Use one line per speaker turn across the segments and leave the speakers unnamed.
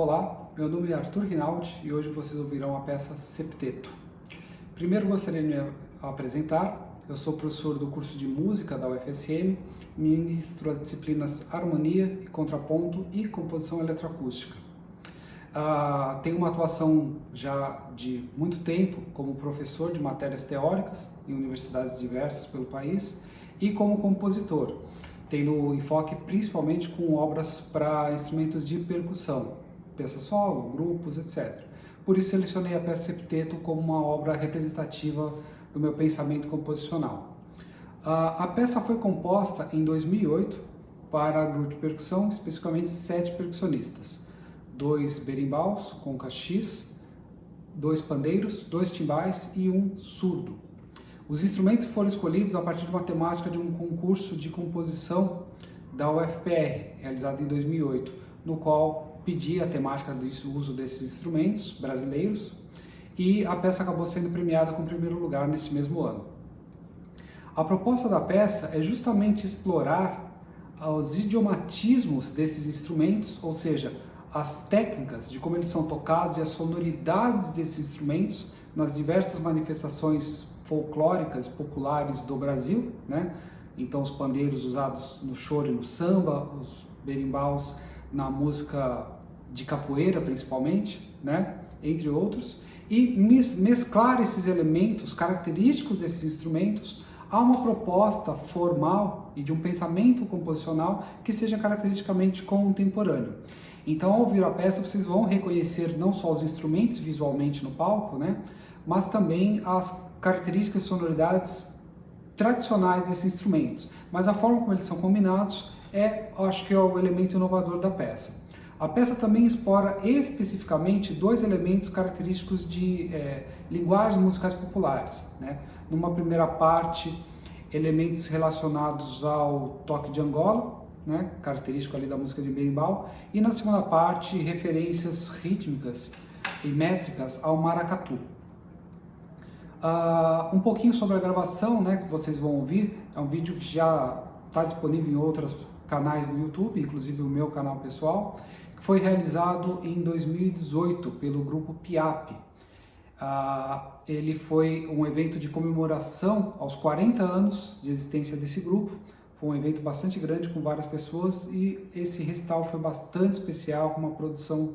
Olá, meu nome é Arthur Rinaldi e hoje vocês ouvirão a peça Septeto. Primeiro gostaria de me apresentar, eu sou professor do curso de Música da UFSM, ministro as disciplinas Harmonia e Contraponto e Composição Eletroacústica. Uh, tenho uma atuação já de muito tempo como professor de matérias teóricas em universidades diversas pelo país e como compositor, tendo enfoque principalmente com obras para instrumentos de percussão, peça solo, grupos, etc. Por isso selecionei a peça Septeto como uma obra representativa do meu pensamento composicional. A peça foi composta em 2008 para grupo de percussão, especificamente sete percussionistas, dois berimbaus com cachis, dois pandeiros, dois timbais e um surdo. Os instrumentos foram escolhidos a partir de uma temática de um concurso de composição da UFPR, realizado em 2008, no qual pedi a temática do uso desses instrumentos brasileiros e a peça acabou sendo premiada com primeiro lugar nesse mesmo ano. A proposta da peça é justamente explorar os idiomatismos desses instrumentos, ou seja, as técnicas de como eles são tocados e as sonoridades desses instrumentos nas diversas manifestações folclóricas populares do Brasil, né? Então os pandeiros usados no choro e no samba, os berimbaus na música de capoeira principalmente, né? entre outros, e mesclar esses elementos característicos desses instrumentos a uma proposta formal e de um pensamento composicional que seja caracteristicamente contemporâneo. Então, ao ouvir a peça, vocês vão reconhecer não só os instrumentos visualmente no palco, né, mas também as características e sonoridades tradicionais desses instrumentos. Mas a forma como eles são combinados é, acho que é o elemento inovador da peça. A peça também explora especificamente dois elementos característicos de é, linguagens musicais populares. Né? Numa primeira parte, elementos relacionados ao toque de Angola, né? característico ali da música de berimbau, e na segunda parte, referências rítmicas e métricas ao maracatu. Uh, um pouquinho sobre a gravação né, que vocês vão ouvir, é um vídeo que já está disponível em outros canais do YouTube, inclusive o meu canal pessoal, foi realizado em 2018 pelo grupo PIAP. Ah, ele foi um evento de comemoração aos 40 anos de existência desse grupo. Foi um evento bastante grande com várias pessoas e esse recital foi bastante especial, com uma produção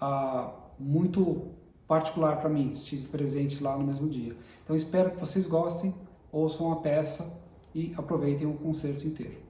ah, muito particular para mim. Estive presente lá no mesmo dia. Então espero que vocês gostem, ouçam a peça e aproveitem o concerto inteiro.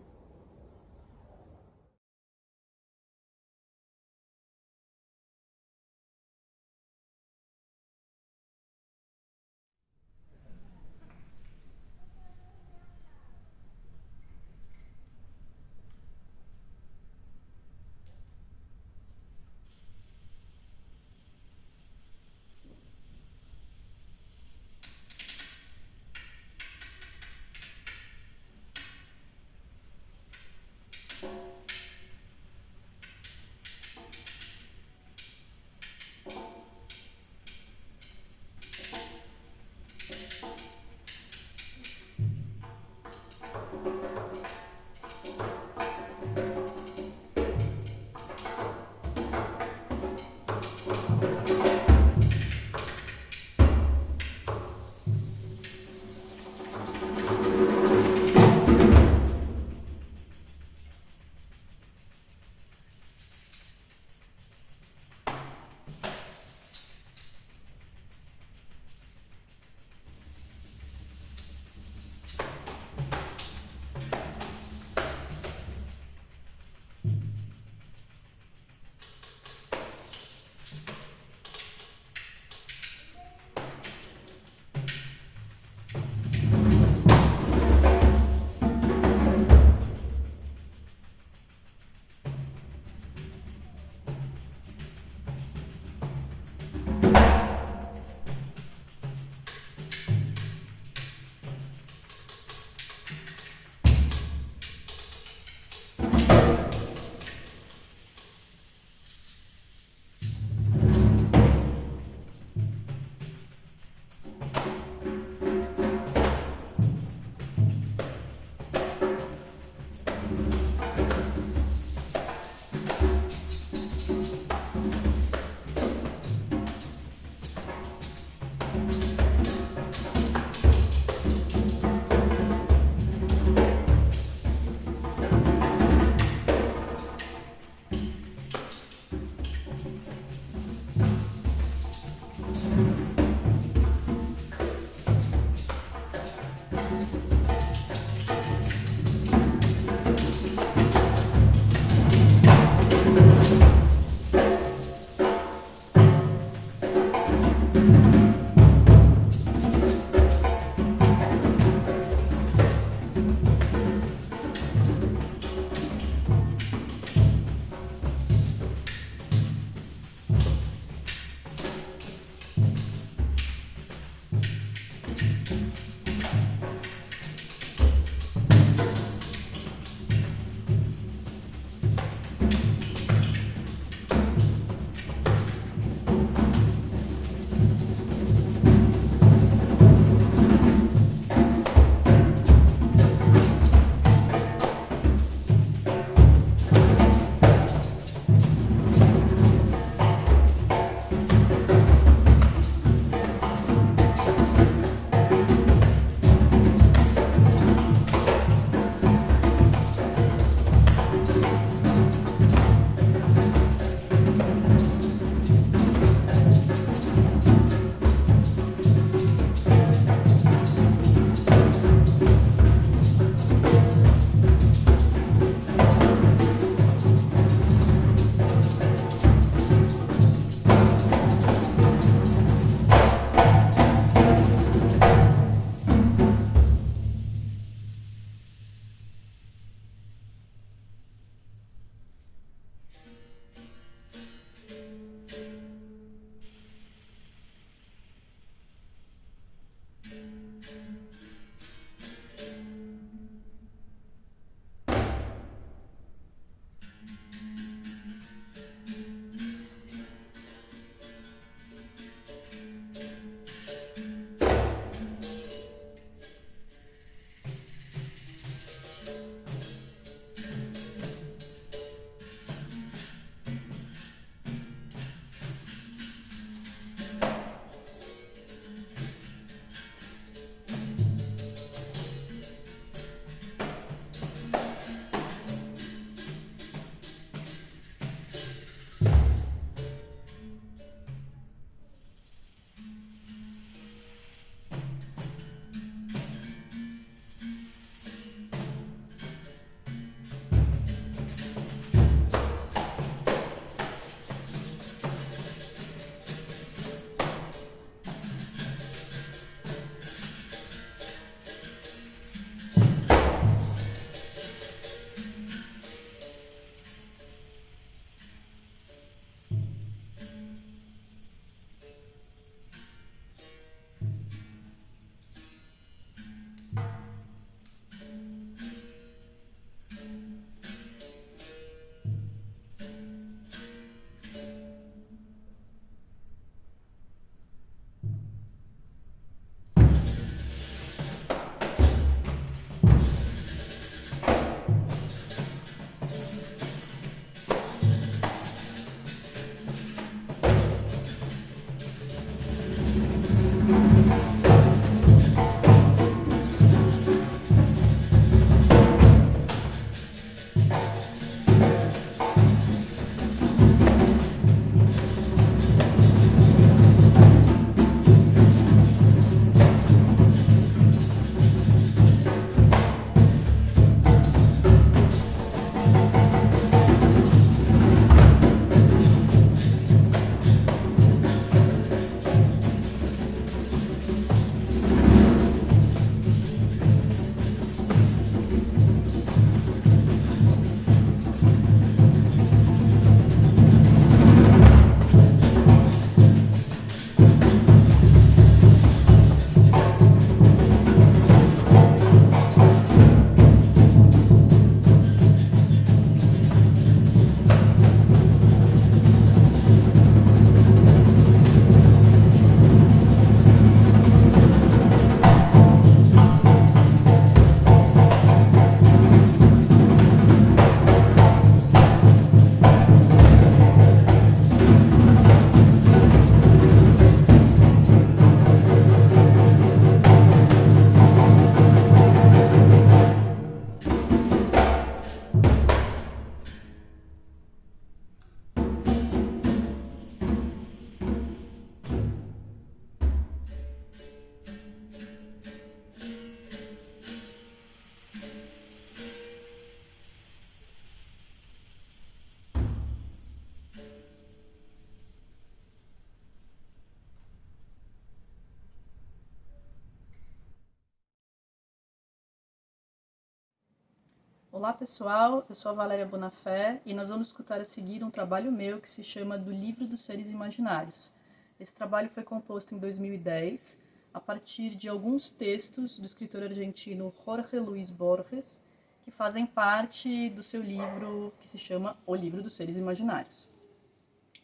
Olá pessoal, eu sou a Valéria Bonafé e nós vamos escutar a seguir um trabalho meu que se chama Do Livro dos Seres Imaginários. Esse trabalho foi composto em 2010 a partir de alguns textos do escritor argentino Jorge Luis Borges, que fazem parte do seu livro que se chama O Livro dos Seres Imaginários.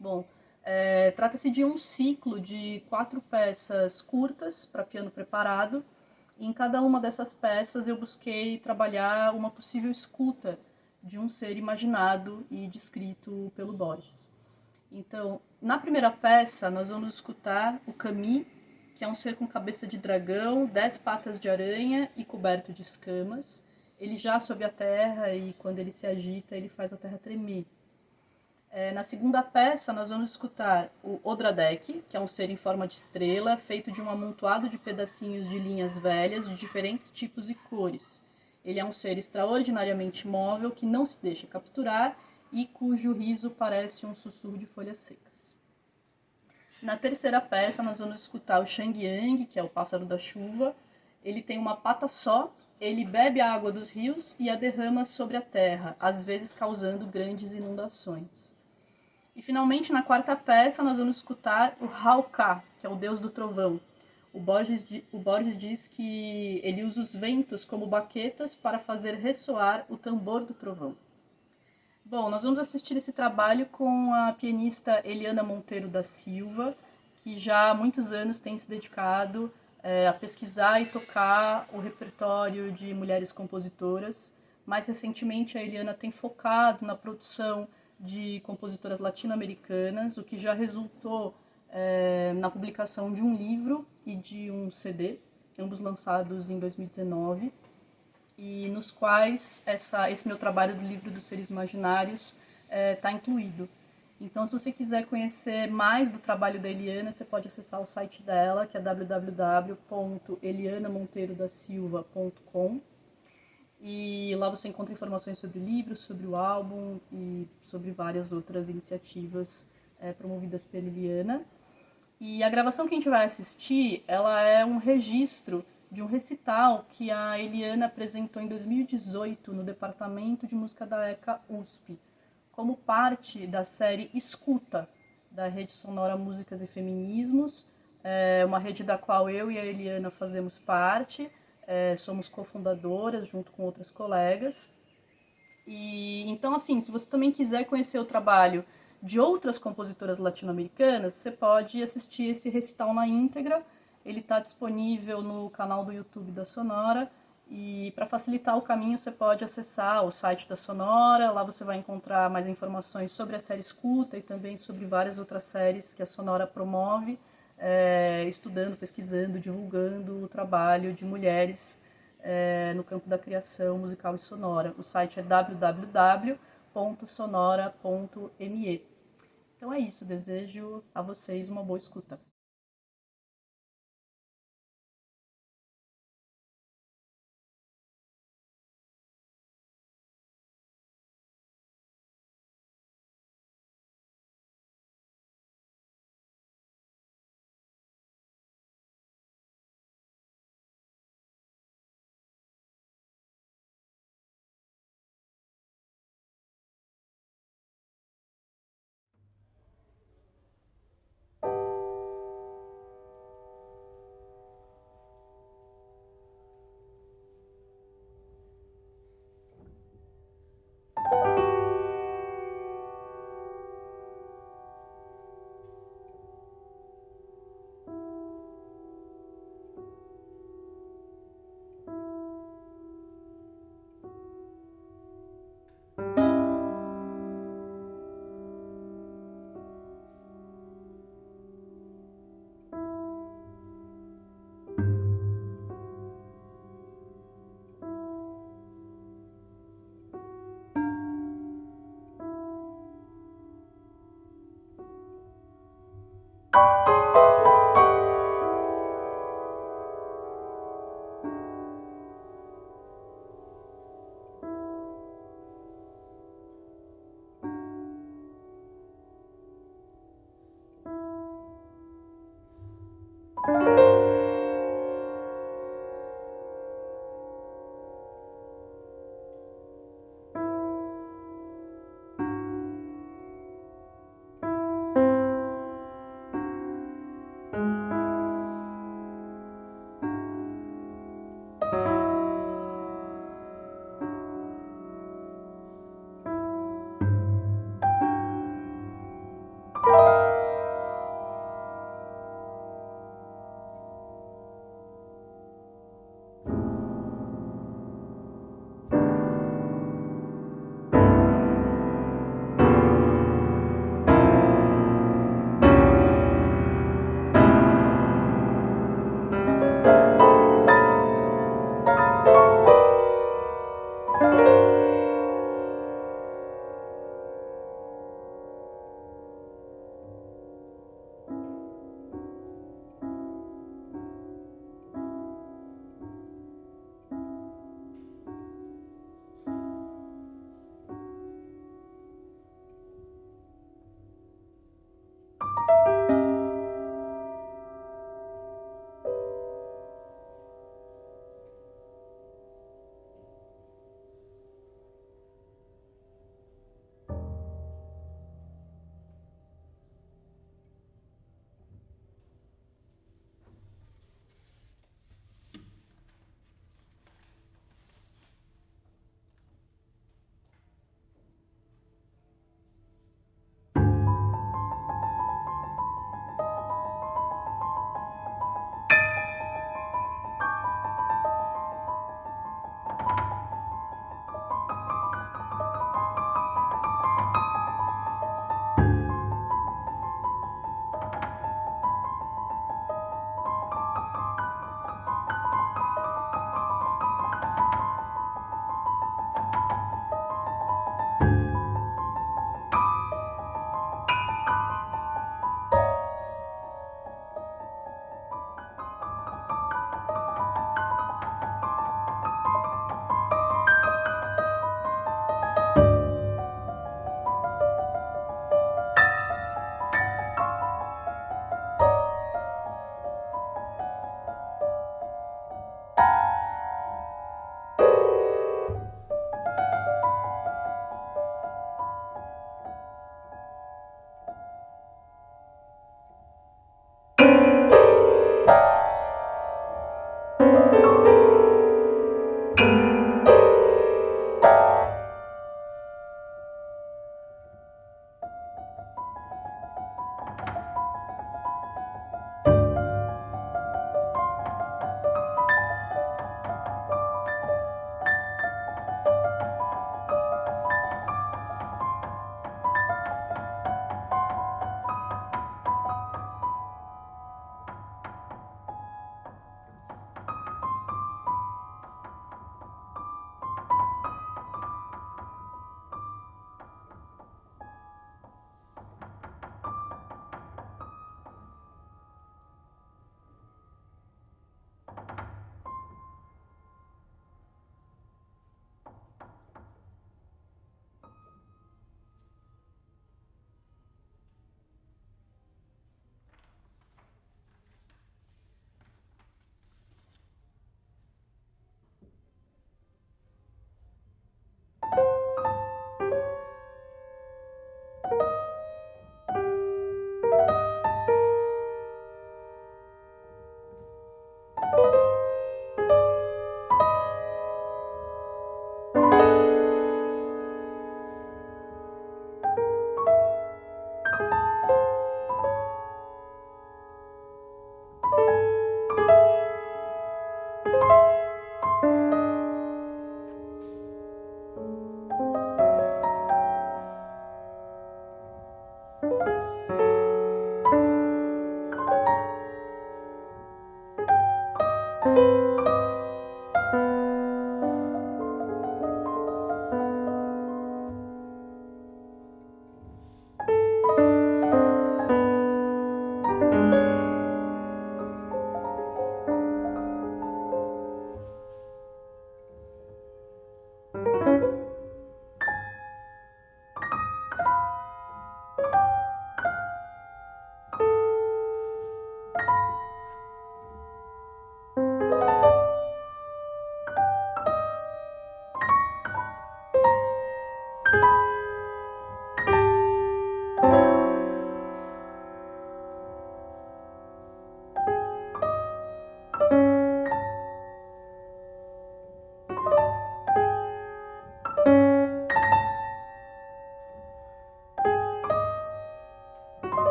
Bom, é, trata-se de um ciclo de quatro peças curtas para piano preparado, em cada uma dessas peças eu busquei trabalhar uma possível escuta de um ser imaginado e descrito pelo Borges. Então, na primeira peça, nós vamos escutar o Camille, que é um ser com cabeça de dragão, dez patas de aranha e coberto de escamas. Ele já sob a terra e quando ele se agita, ele faz a terra tremer. É, na segunda peça, nós vamos escutar o Odradek, que é um ser em forma de estrela, feito de um amontoado de pedacinhos de linhas velhas de diferentes tipos e cores. Ele é um ser extraordinariamente móvel que não se deixa capturar e cujo riso parece um sussurro de folhas secas. Na terceira peça, nós vamos escutar o Shang Yang, que é o pássaro da chuva. Ele tem uma pata só, ele bebe a água dos rios e a derrama sobre a terra, às vezes causando grandes inundações. E finalmente, na quarta peça, nós vamos escutar o Hauka, que é o deus do trovão. O Borges, o Borges diz que ele usa os ventos como baquetas para fazer ressoar o tambor do trovão. Bom, nós vamos assistir esse trabalho com a pianista Eliana Monteiro da Silva, que já há muitos anos tem se dedicado é, a pesquisar e tocar o repertório de mulheres compositoras. Mais recentemente, a Eliana tem focado na produção de compositoras latino-americanas, o que já resultou é, na publicação de um livro e de um CD, ambos lançados em 2019, e nos quais essa, esse meu trabalho do livro dos seres imaginários está é, incluído. Então, se você quiser conhecer mais do trabalho da Eliana, você pode acessar o site dela, que é www.elianamonteirodasilva.com. E lá você encontra informações sobre o livro, sobre o álbum e sobre várias outras iniciativas é, promovidas pela Eliana. E a gravação que a gente vai assistir, ela é um registro de um recital que a Eliana apresentou em 2018 no Departamento de Música da ECA USP, como parte da série Escuta, da Rede Sonora Músicas e Feminismos, é uma rede da qual eu e a Eliana fazemos parte, é, somos cofundadoras junto com outras colegas. E então, assim, se você também quiser conhecer o trabalho de outras compositoras latino-americanas, você pode assistir esse recital na íntegra. Ele está disponível no canal do YouTube da Sonora. E para facilitar o caminho, você pode acessar o site da Sonora. Lá você vai encontrar mais informações sobre a série Escuta e também sobre várias outras séries que a Sonora promove é, estudando, pesquisando, divulgando o trabalho de mulheres é, no campo da criação musical e sonora. O site é www.sonora.me. Então é isso, desejo a vocês uma boa escuta.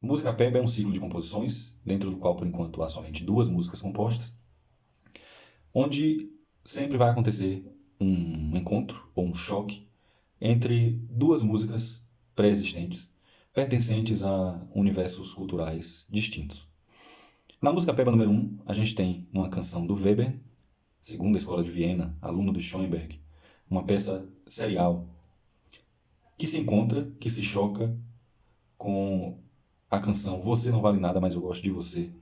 Música Peba é um ciclo de composições, dentro do qual, por enquanto, há somente duas músicas compostas, onde sempre vai acontecer um encontro ou um choque entre duas músicas pré-existentes, pertencentes a universos culturais distintos. Na música Peba número 1, um, a gente tem uma canção do Weber, segunda escola de Viena, aluno do Schoenberg, uma peça serial que se encontra, que se choca com a canção Você Não Vale Nada, Mas Eu Gosto de Você,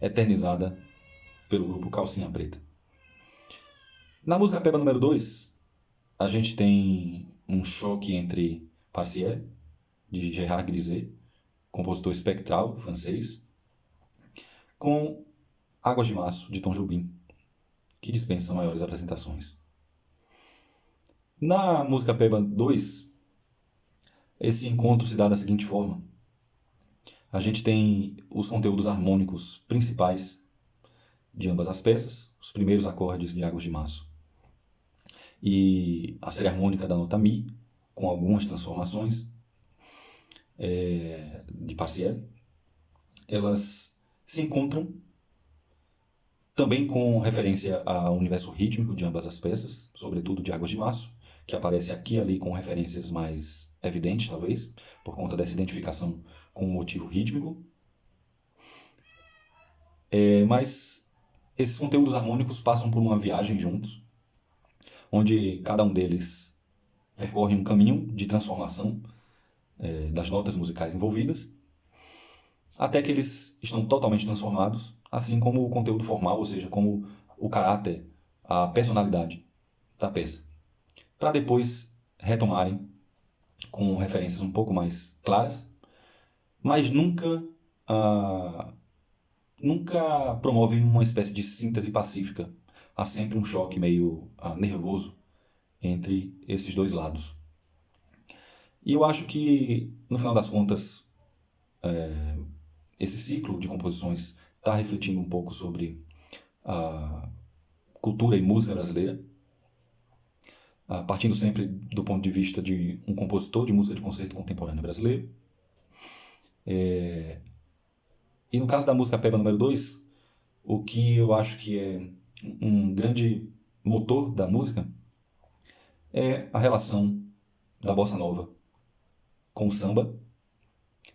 eternizada pelo grupo Calcinha Preta. Na música Peba número 2, a gente tem um choque entre Partiel, de Gerard Griset, compositor espectral francês, com Águas de Março, de Tom Jobim, que dispensa maiores apresentações. Na música Peba 2, esse encontro se dá da seguinte forma. A gente tem os conteúdos harmônicos principais de ambas as peças, os primeiros acordes de Águas de Março. E a série harmônica da nota Mi, com algumas transformações é, de Partiel, elas se encontram também com referência ao universo rítmico de ambas as peças, sobretudo de Águas de Março, que aparece aqui e ali com referências mais evidentes, talvez, por conta dessa identificação com motivo rítmico. É, mas esses conteúdos harmônicos passam por uma viagem juntos, onde cada um deles percorre um caminho de transformação é, das notas musicais envolvidas, até que eles estão totalmente transformados, assim como o conteúdo formal, ou seja, como o caráter, a personalidade da peça, para depois retomarem com referências um pouco mais claras, mas nunca, ah, nunca promovem uma espécie de síntese pacífica. Há sempre um choque meio ah, nervoso entre esses dois lados. E eu acho que, no final das contas, é, esse ciclo de composições está refletindo um pouco sobre a cultura e música brasileira, partindo sempre do ponto de vista de um compositor de música de concerto contemporânea brasileiro. É, e no caso da música Peba número 2, o que eu acho que é um grande motor da música é a relação da bossa nova com o samba,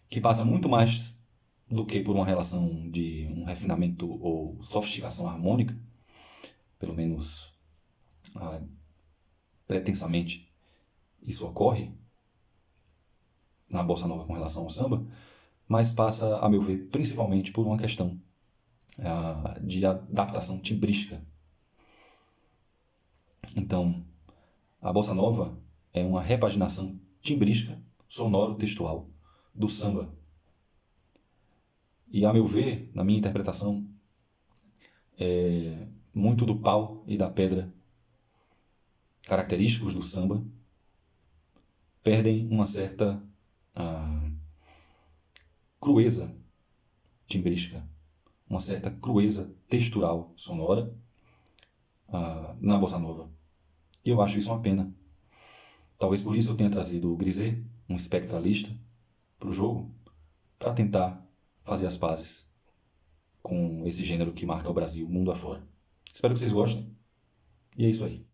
que passa muito mais do que por uma relação de um refinamento ou sofisticação harmônica, pelo menos ah, pretensamente isso ocorre na bossa nova com relação ao samba, mas passa, a meu ver, principalmente por uma questão ah, de adaptação timbrística. Então, a bossa nova é uma repaginação timbrística, sonoro-textual do samba. E, a meu ver, na minha interpretação, é muito do pau e da pedra característicos do samba perdem uma certa crueza timbrística, uma certa crueza textural sonora ah, na bossa nova. E eu acho isso uma pena. Talvez por isso eu tenha trazido o Griset, um espectralista, para o jogo, para tentar fazer as pazes com esse gênero que marca o Brasil mundo afora. Espero que vocês gostem. E é isso aí.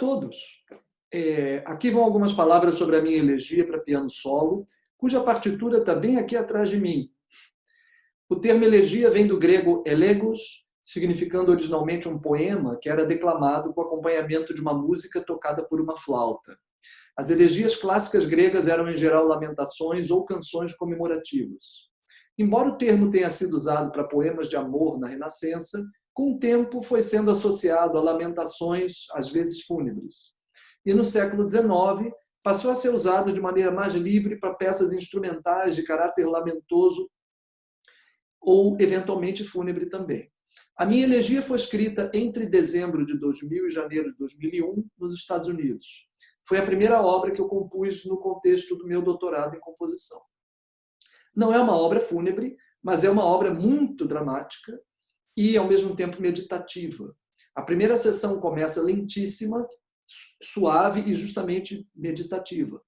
Todos! É, aqui vão algumas palavras sobre a minha elegia para piano solo, cuja partitura está bem aqui atrás de mim. O termo elegia vem do grego elegos, significando originalmente um poema que era declamado com acompanhamento de uma música tocada por uma flauta. As elegias clássicas gregas eram, em geral, lamentações ou canções comemorativas. Embora o termo tenha sido usado para poemas de amor na Renascença, com o tempo foi sendo associado a lamentações, às vezes fúnebres. E no século XIX, passou a ser usado de maneira mais livre para peças instrumentais de caráter lamentoso ou, eventualmente, fúnebre também. A minha elegia foi escrita entre dezembro de 2000 e janeiro de 2001, nos Estados Unidos. Foi a primeira obra que eu compus no contexto do meu doutorado em composição. Não é uma obra fúnebre, mas é uma obra muito dramática e, ao mesmo tempo, meditativa. A primeira sessão começa lentíssima, suave e justamente meditativa.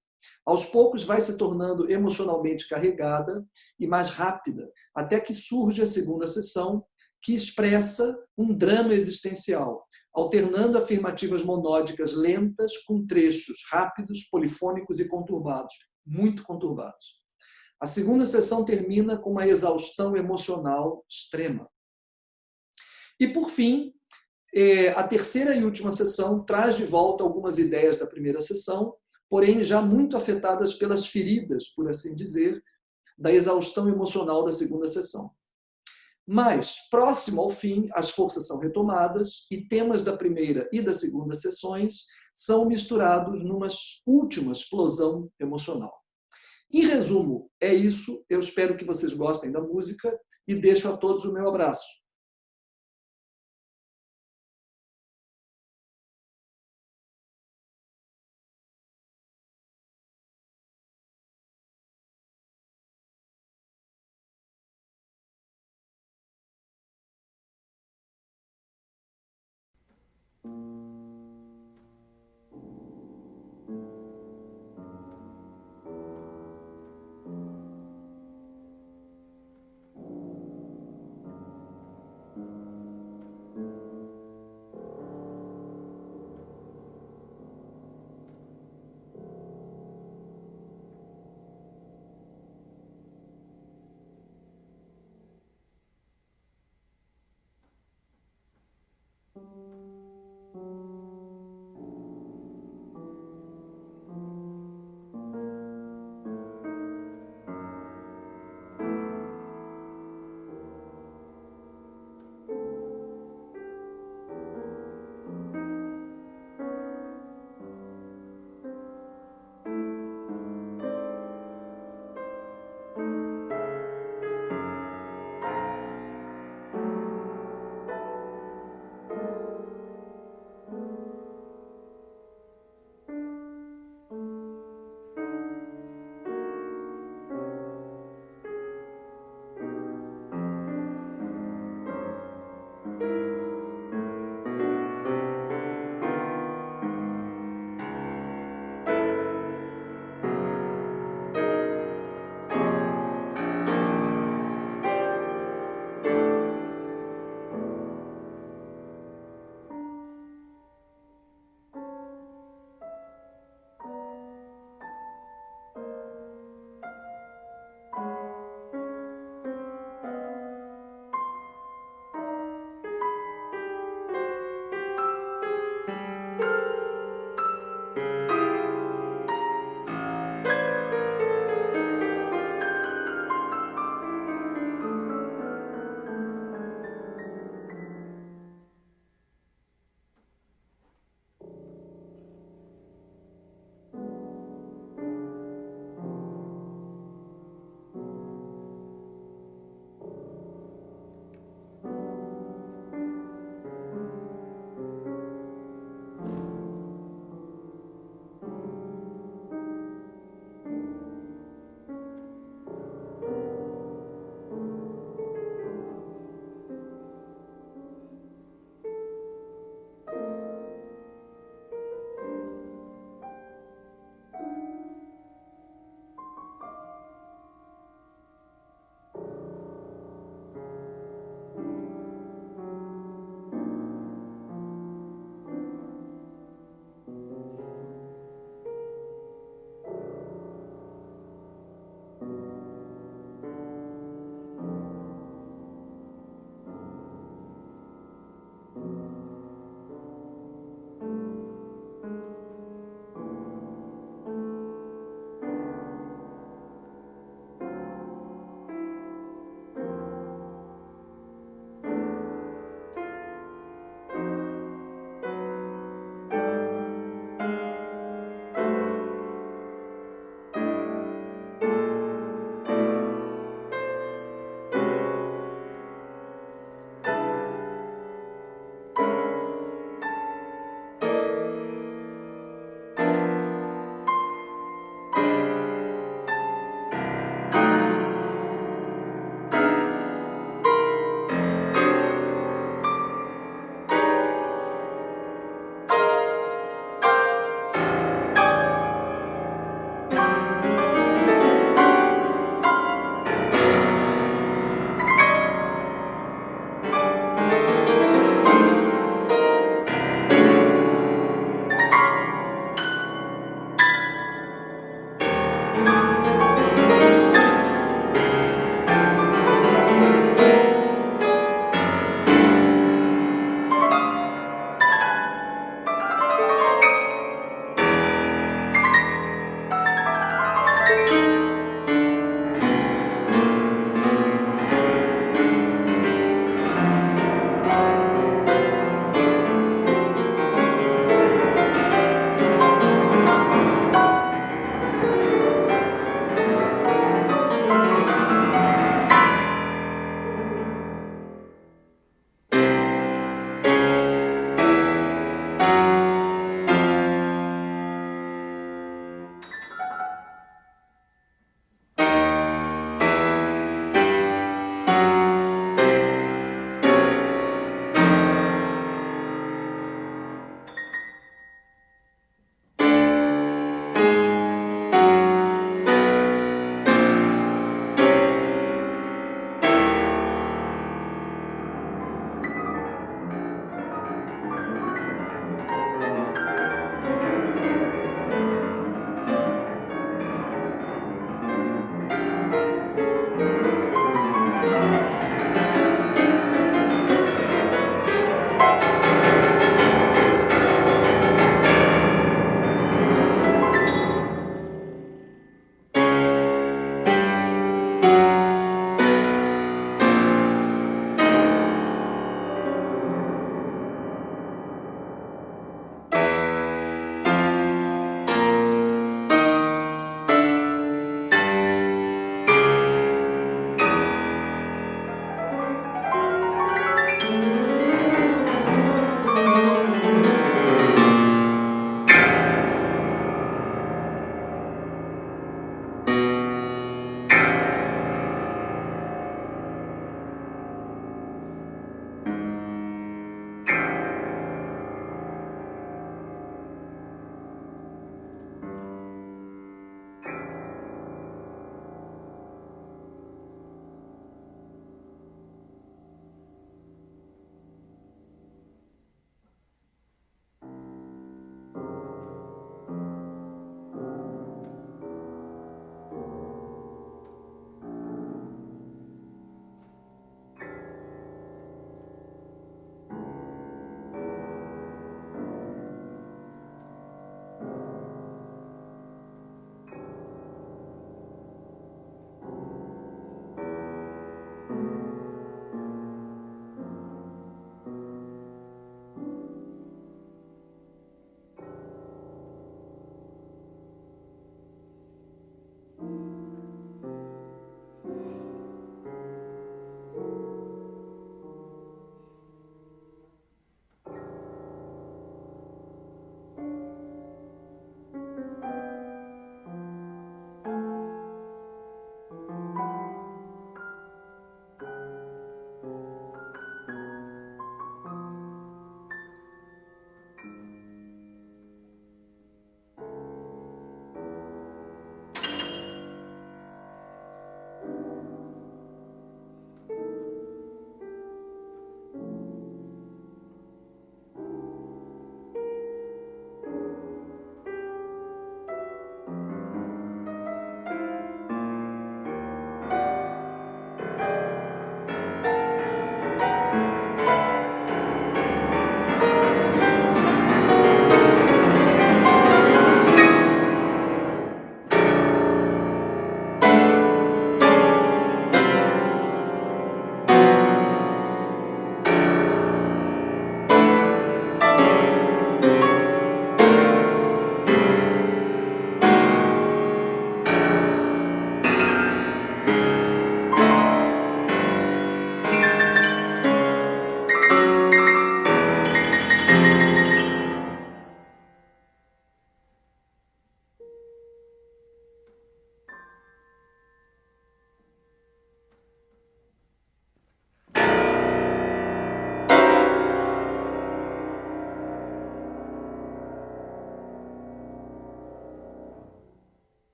Aos poucos vai se tornando emocionalmente carregada e mais rápida, até que surge a segunda sessão, que expressa um drama existencial, alternando afirmativas monódicas lentas com trechos rápidos, polifônicos e conturbados, muito conturbados. A segunda sessão termina com uma exaustão emocional extrema. E, por fim, é, a terceira e última sessão traz de volta algumas ideias da primeira sessão, porém já muito afetadas pelas feridas, por assim dizer, da exaustão emocional da segunda sessão. Mas, próximo ao fim, as forças são retomadas e temas da primeira e da segunda sessões são misturados numa última explosão emocional. Em resumo, é isso. Eu espero que vocês gostem da música e deixo a todos o meu abraço.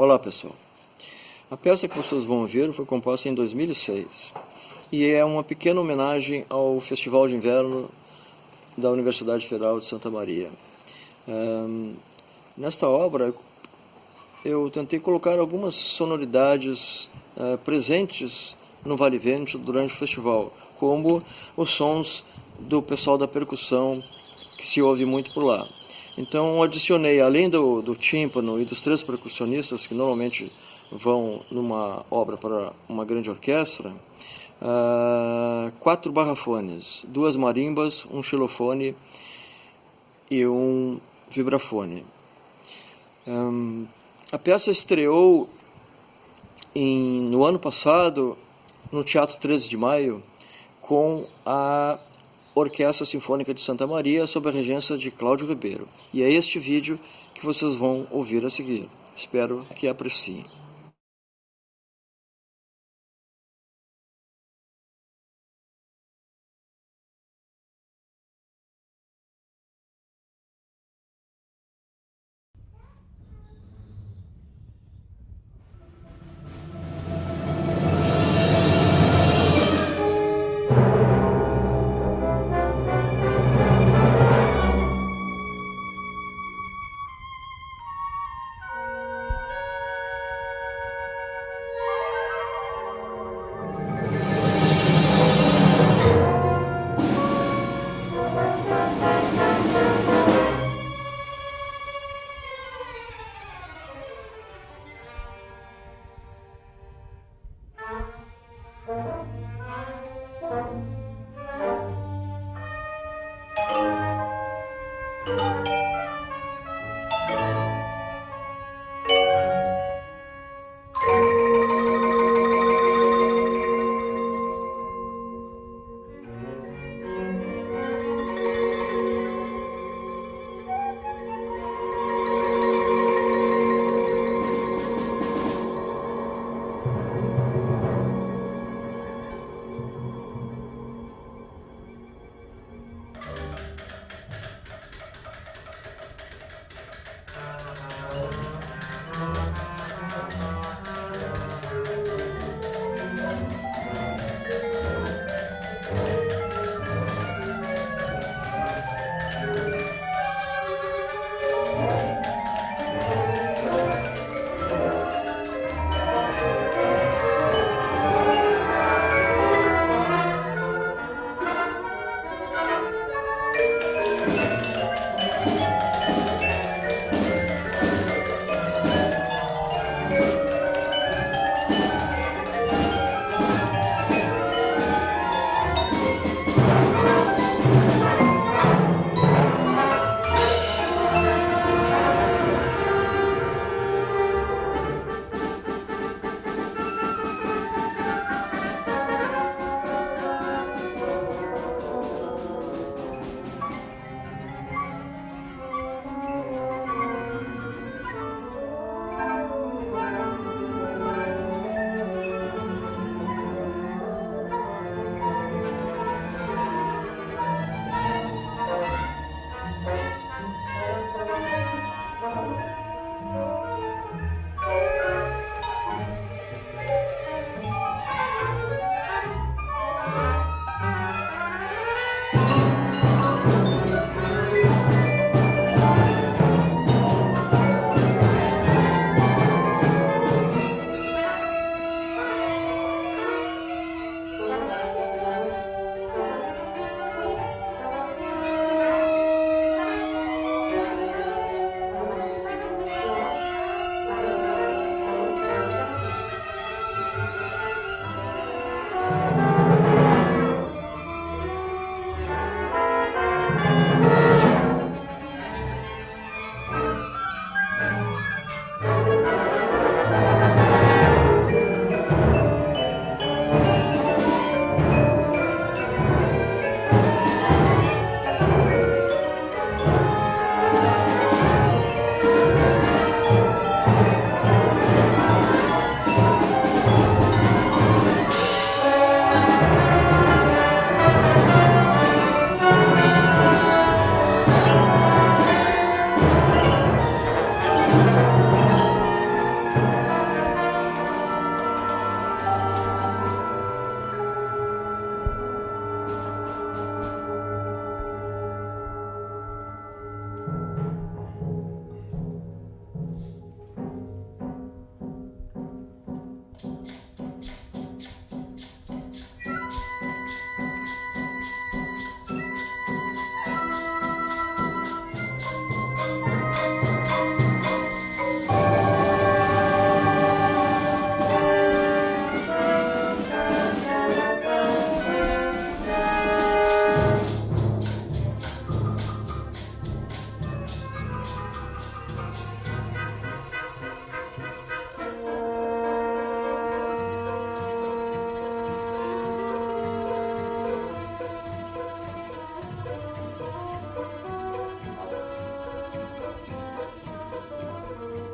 Olá pessoal, a peça que vocês vão ver foi composta em 2006 e é uma pequena homenagem ao Festival de Inverno da Universidade Federal de Santa Maria. Um, nesta obra eu tentei colocar algumas sonoridades uh, presentes no Vale Vento durante o festival, como os sons do pessoal da percussão que se ouve muito por lá. Então adicionei, além do, do tímpano e dos três percussionistas que normalmente vão numa obra para uma grande orquestra, uh, quatro barrafones, duas marimbas, um xilofone e um vibrafone. Um, a peça estreou em, no ano passado no Teatro 13 de Maio com a Orquestra Sinfônica de Santa Maria sob a regência de Cláudio Ribeiro. E é este vídeo que vocês vão ouvir a seguir. Espero que apreciem.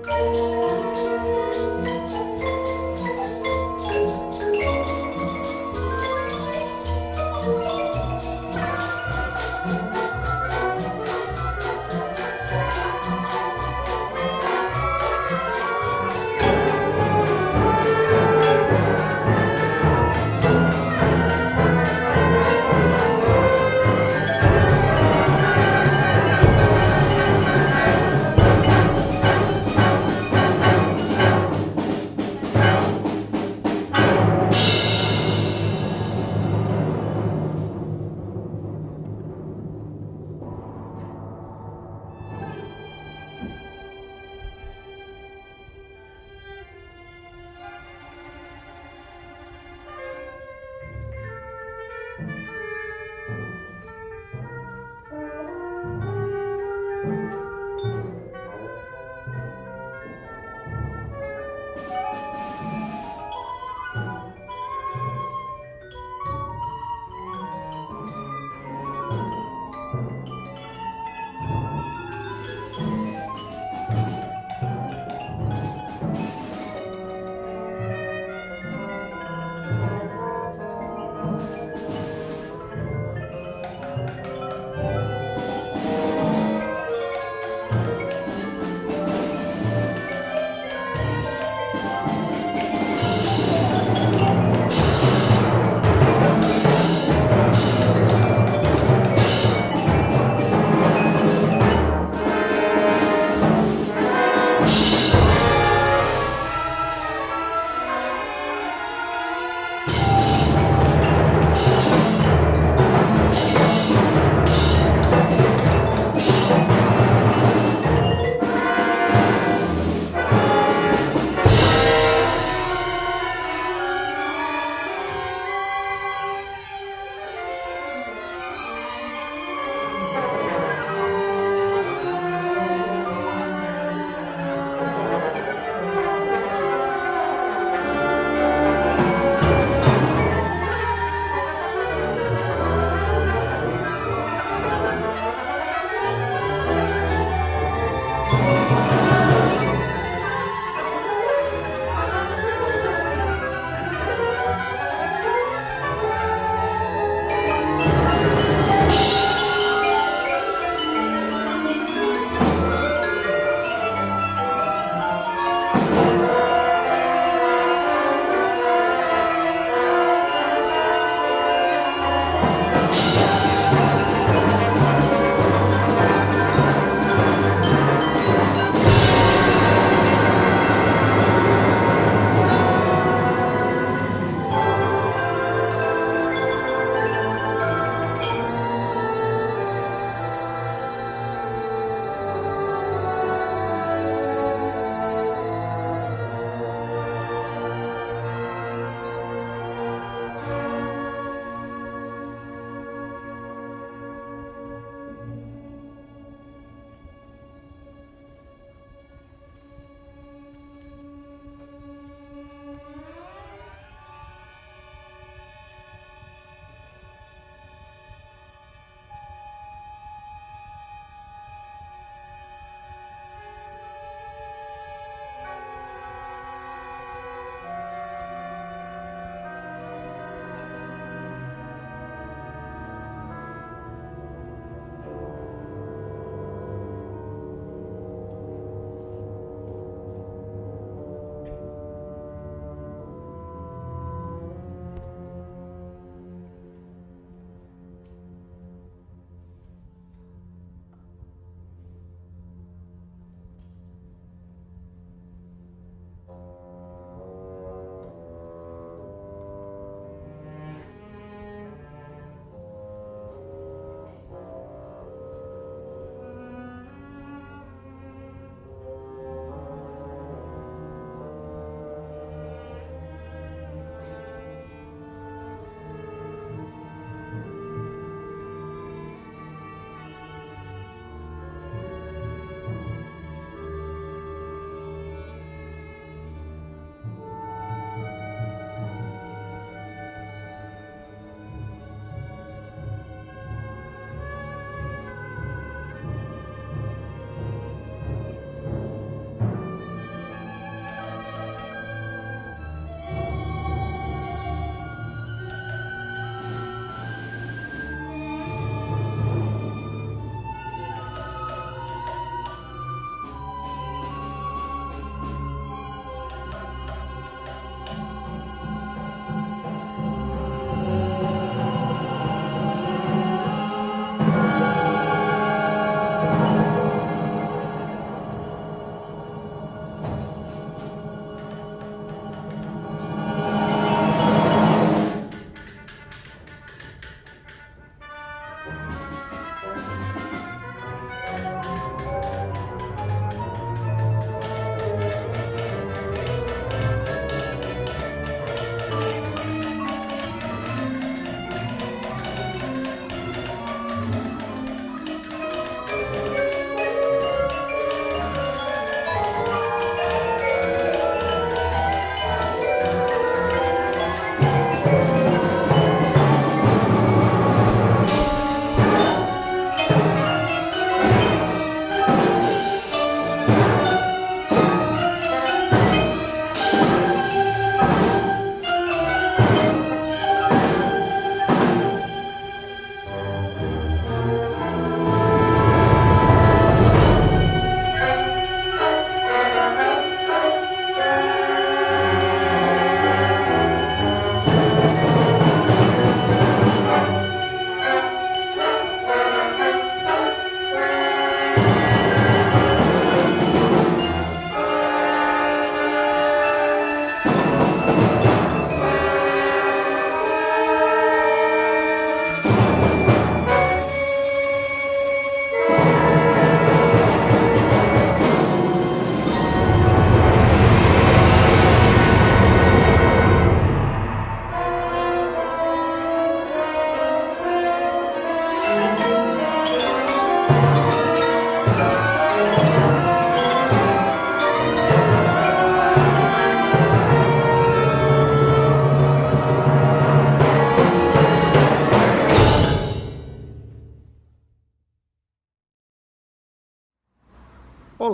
Música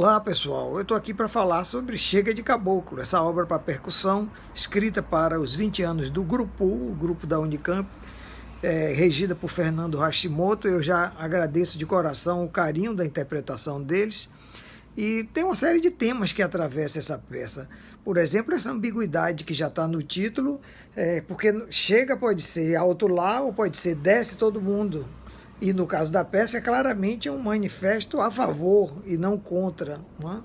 Olá pessoal, eu estou aqui para falar sobre Chega de Caboclo, essa obra para percussão, escrita para os 20 anos do Grupo, o grupo da Unicamp, é, regida por Fernando Hashimoto. Eu já agradeço de coração o carinho da interpretação deles. E tem uma série de temas que atravessa essa peça. Por exemplo, essa ambiguidade que já está no título, é, porque chega pode ser alto lá ou pode ser desce todo mundo. E no caso da peça é claramente um manifesto a favor e não contra. Não é?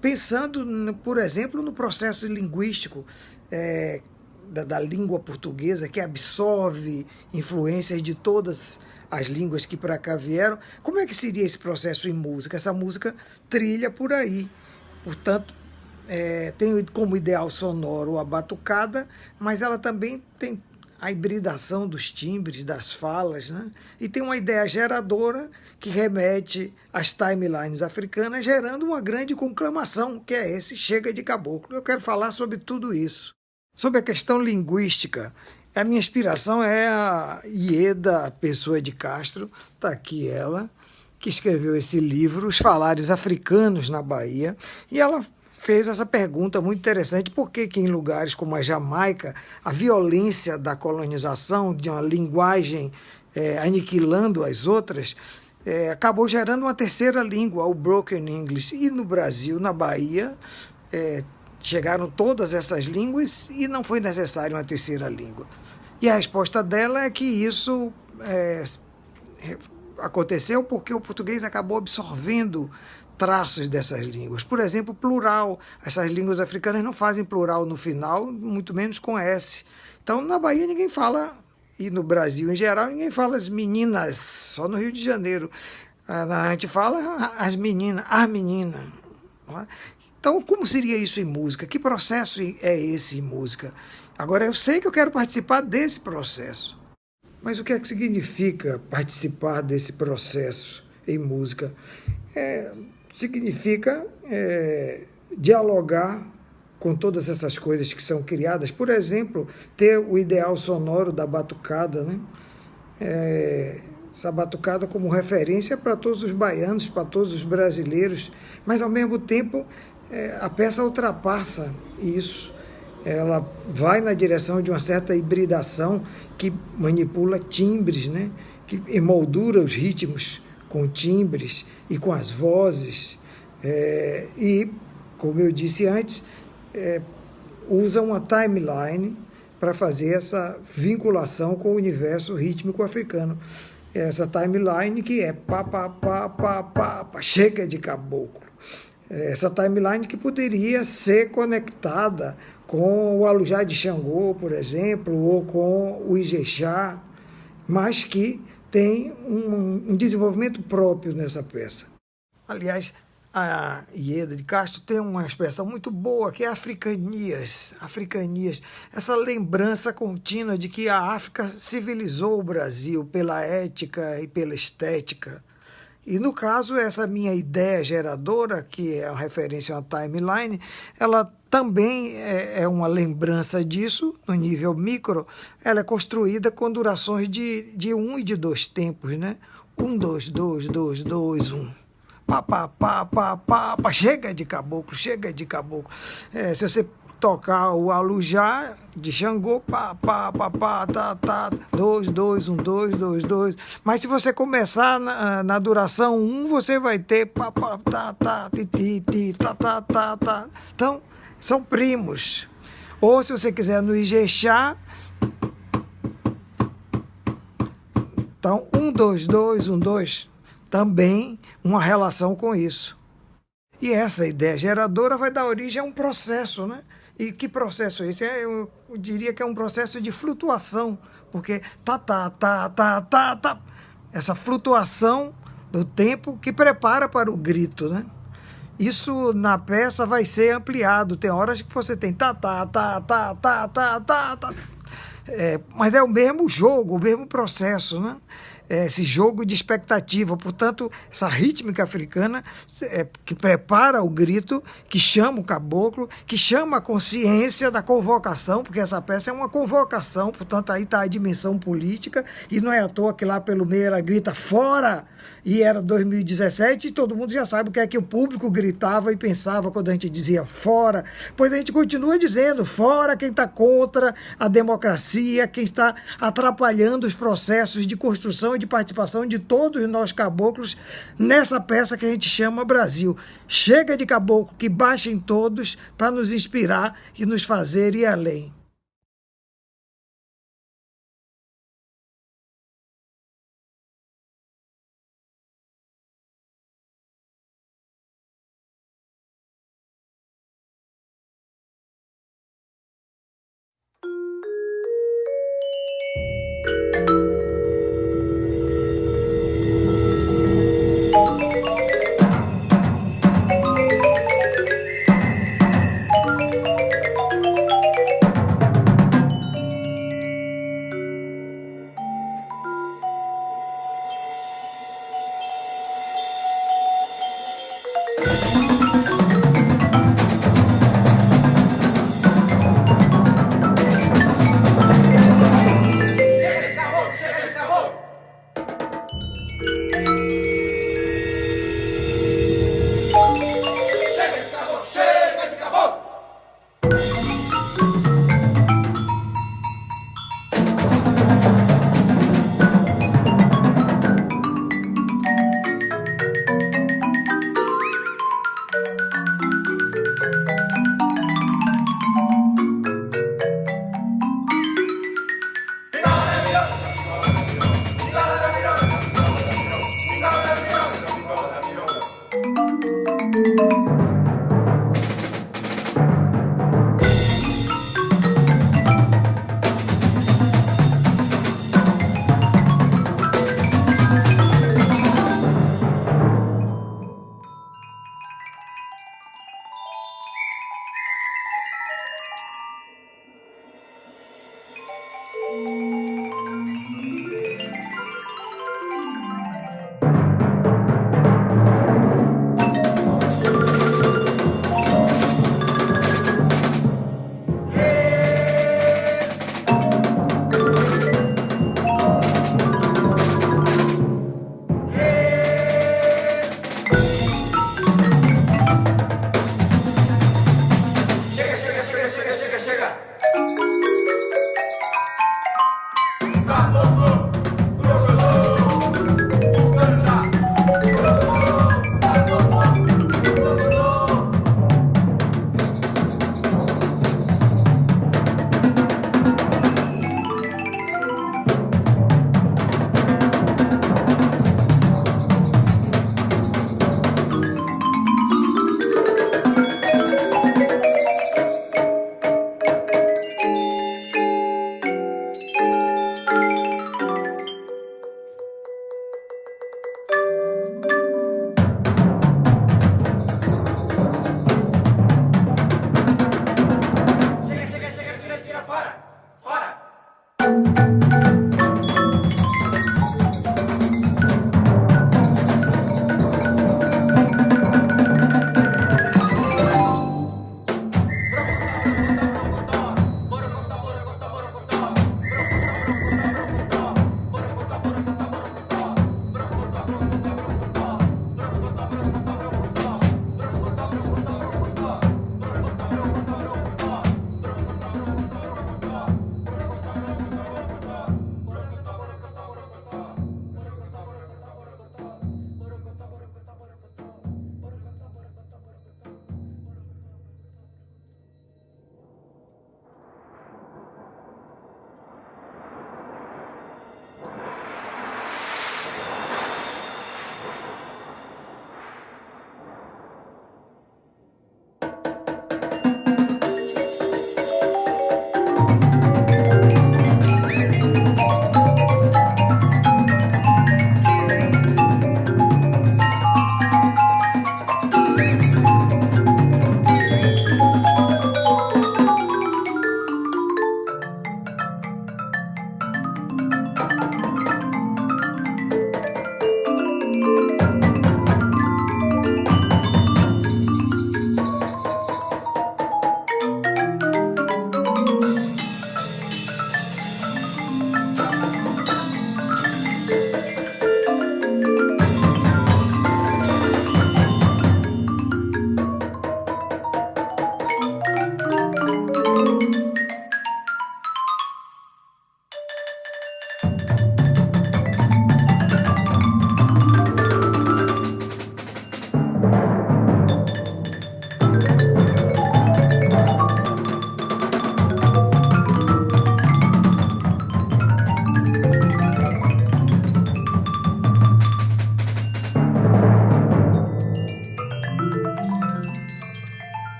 Pensando, por exemplo, no processo linguístico é, da, da língua portuguesa, que absorve influências de todas as línguas que para cá vieram, como é que seria esse processo em música? Essa música trilha por aí. Portanto, é, tem como ideal sonoro a batucada, mas ela também tem a hibridação dos timbres, das falas, né? e tem uma ideia geradora que remete às timelines africanas, gerando uma grande conclamação, que é esse Chega de Caboclo. Eu quero falar sobre tudo isso. Sobre a questão linguística, a minha inspiração é a Ieda Pessoa de Castro, está aqui ela, que escreveu esse livro, Os Falares Africanos na Bahia, e ela fez essa pergunta muito interessante, por que, que em lugares como a Jamaica, a violência da colonização, de uma linguagem é, aniquilando as outras, é, acabou gerando uma terceira língua, o Broken English. E no Brasil, na Bahia, é, chegaram todas essas línguas e não foi necessário uma terceira língua. E a resposta dela é que isso é, aconteceu porque o português acabou absorvendo traços dessas línguas. Por exemplo, plural. Essas línguas africanas não fazem plural no final, muito menos com S. Então, na Bahia ninguém fala, e no Brasil em geral, ninguém fala as meninas, só no Rio de Janeiro. Ah, a gente fala as meninas, as meninas. É? Então, como seria isso em música? Que processo é esse em música? Agora, eu sei que eu quero participar desse processo. Mas o que é que significa participar desse processo em música? É, significa é, dialogar com todas essas coisas que são criadas. Por exemplo, ter o ideal sonoro da batucada, né? É, essa batucada como referência para todos os baianos, para todos os brasileiros, mas ao mesmo tempo é, a peça ultrapassa isso. Ela vai na direção de uma certa hibridação que manipula timbres, né? que emoldura os ritmos com timbres e com as vozes. É, e, como eu disse antes, é, usa uma timeline para fazer essa vinculação com o universo rítmico africano. Essa timeline que é pá, pá, pá, pá, pá, pá chega de caboclo. Essa timeline que poderia ser conectada com o Alujá de Xangô, por exemplo, ou com o Ijexá, mas que tem um, um desenvolvimento próprio nessa peça. Aliás, a Ieda de Castro tem uma expressão muito boa, que é africanias, africanias, essa lembrança contínua de que a África civilizou o Brasil pela ética e pela estética. E no caso, essa minha ideia geradora, que é uma referência a uma timeline, ela também é, é uma lembrança disso, no nível micro, ela é construída com durações de, de um e de dois tempos, né? Um, dois, dois, dois, dois, um. Pá, pá, pá, pá, pá, pá. Chega de caboclo, chega de caboclo. É, se você tocar o alujá de Xangô, pá, pá, pá, pá, tá, tá, dois, dois, um, dois, dois, dois. Mas se você começar na, na duração um, você vai ter pá, pá, tá, tá, ti, ti, ti, tá, tá, tá, tá. Então, são primos. Ou se você quiser no Ijexá, então, um, dois, dois, um, dois, também uma relação com isso. E essa ideia geradora vai dar origem a um processo, né? E que processo é esse? É, eu, diria que é um processo de flutuação, porque tá, tá, tá, tá, tá, tá. Essa flutuação do tempo que prepara para o grito, né? Isso na peça vai ser ampliado. Tem horas que você tem tá, tá, tá, tá, tá, tá, tá, tá. É, mas é o mesmo jogo, o mesmo processo, né? é, esse jogo de expectativa. Portanto, essa rítmica africana é, que prepara o grito, que chama o caboclo, que chama a consciência da convocação, porque essa peça é uma convocação, portanto, aí está a dimensão política, e não é à toa que lá pelo meio ela grita fora, e era 2017, e todo mundo já sabe o que é que o público gritava e pensava quando a gente dizia fora, pois a gente continua dizendo fora quem está contra a democracia, quem está atrapalhando os processos de construção e de participação de todos nós caboclos nessa peça que a gente chama Brasil. Chega de caboclo que baixem todos para nos inspirar e nos fazer ir além.